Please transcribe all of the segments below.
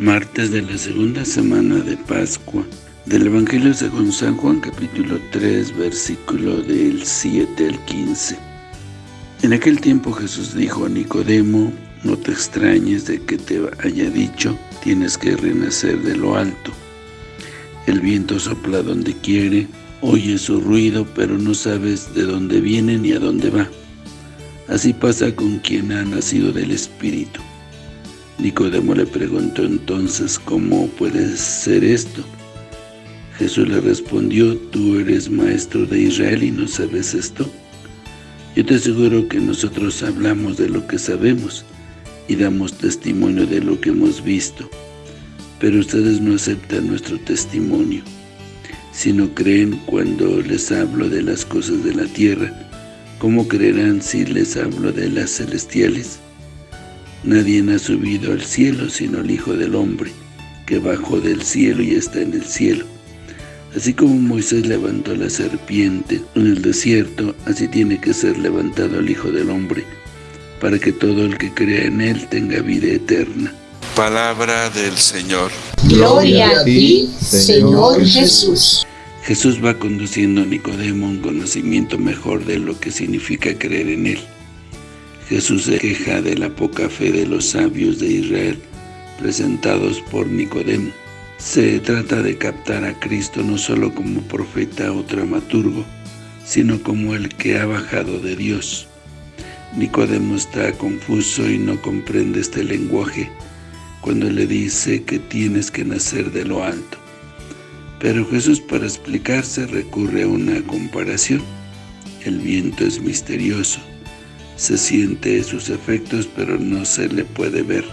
Martes de la segunda semana de Pascua del Evangelio según San Juan capítulo 3 versículo del 7 al 15 En aquel tiempo Jesús dijo a Nicodemo No te extrañes de que te haya dicho Tienes que renacer de lo alto. El viento sopla donde quiere Oye su ruido pero no sabes de dónde viene ni a dónde va. Así pasa con quien ha nacido del Espíritu Nicodemo le preguntó entonces, ¿cómo puede ser esto? Jesús le respondió, ¿tú eres maestro de Israel y no sabes esto? Yo te aseguro que nosotros hablamos de lo que sabemos y damos testimonio de lo que hemos visto, pero ustedes no aceptan nuestro testimonio, sino creen cuando les hablo de las cosas de la tierra, ¿cómo creerán si les hablo de las celestiales? Nadie ha subido al cielo sino el Hijo del Hombre, que bajó del cielo y está en el cielo. Así como Moisés levantó la serpiente en el desierto, así tiene que ser levantado el Hijo del Hombre, para que todo el que crea en Él tenga vida eterna. Palabra del Señor. Gloria a ti, Señor Jesús. Jesús va conduciendo a Nicodemo un conocimiento mejor de lo que significa creer en Él. Jesús se queja de la poca fe de los sabios de Israel presentados por Nicodemo. Se trata de captar a Cristo no solo como profeta o dramaturgo, sino como el que ha bajado de Dios. Nicodemo está confuso y no comprende este lenguaje cuando le dice que tienes que nacer de lo alto. Pero Jesús para explicarse recurre a una comparación. El viento es misterioso, se siente sus efectos pero no se le puede ver.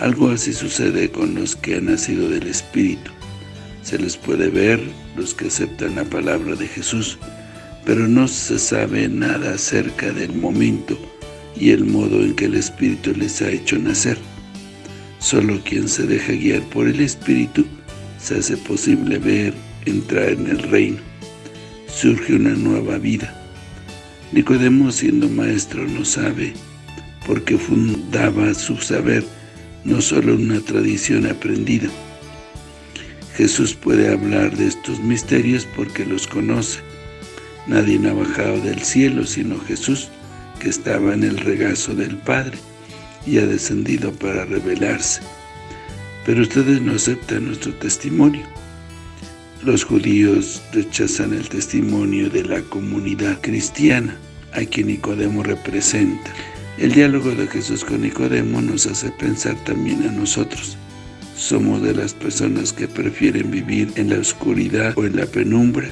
Algo así sucede con los que han nacido del Espíritu. Se les puede ver los que aceptan la palabra de Jesús, pero no se sabe nada acerca del momento y el modo en que el Espíritu les ha hecho nacer. Solo quien se deja guiar por el Espíritu se hace posible ver, entrar en el reino. Surge una nueva vida. Nicodemo siendo maestro no sabe, porque fundaba su saber no solo en una tradición aprendida. Jesús puede hablar de estos misterios porque los conoce. Nadie ha bajado del cielo sino Jesús, que estaba en el regazo del Padre y ha descendido para revelarse. Pero ustedes no aceptan nuestro testimonio. Los judíos rechazan el testimonio de la comunidad cristiana, a quien Nicodemo representa. El diálogo de Jesús con Nicodemo nos hace pensar también a nosotros. Somos de las personas que prefieren vivir en la oscuridad o en la penumbra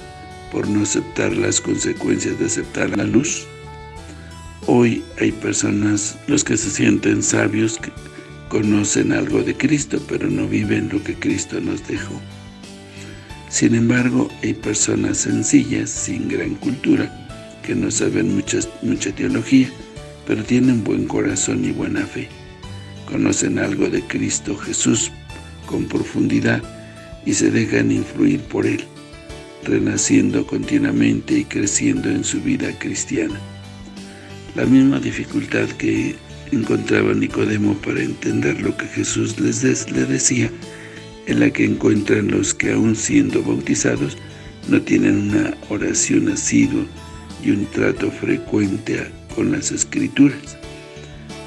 por no aceptar las consecuencias de aceptar la luz. Hoy hay personas, los que se sienten sabios, que conocen algo de Cristo, pero no viven lo que Cristo nos dejó. Sin embargo, hay personas sencillas, sin gran cultura, que no saben mucha teología, pero tienen buen corazón y buena fe. Conocen algo de Cristo Jesús con profundidad y se dejan influir por Él, renaciendo continuamente y creciendo en su vida cristiana. La misma dificultad que encontraba Nicodemo para entender lo que Jesús les le decía en la que encuentran los que aún siendo bautizados no tienen una oración asidua y un trato frecuente con las Escrituras.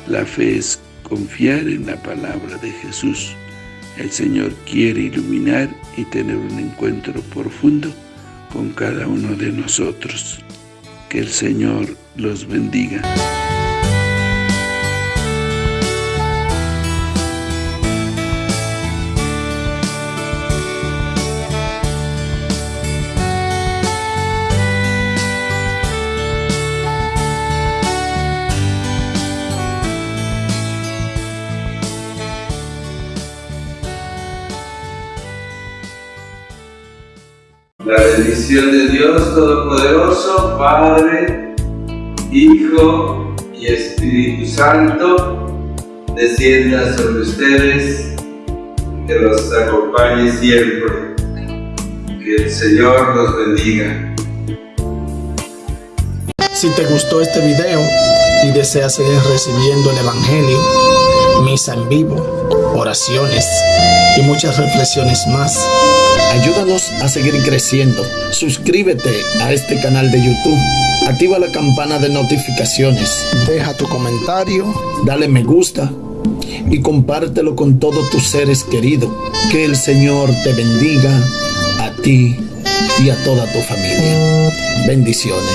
La fe es confiar en la palabra de Jesús. El Señor quiere iluminar y tener un encuentro profundo con cada uno de nosotros. Que el Señor los bendiga. La bendición de Dios Todopoderoso, Padre, Hijo y Espíritu Santo, descienda sobre ustedes, que los acompañe siempre. Que el Señor los bendiga. Si te gustó este video y deseas seguir recibiendo el Evangelio, misa en vivo, oraciones y muchas reflexiones más. Ayúdanos a seguir creciendo. Suscríbete a este canal de YouTube. Activa la campana de notificaciones. Deja tu comentario. Dale me gusta. Y compártelo con todos tus seres queridos. Que el Señor te bendiga a ti y a toda tu familia. Bendiciones.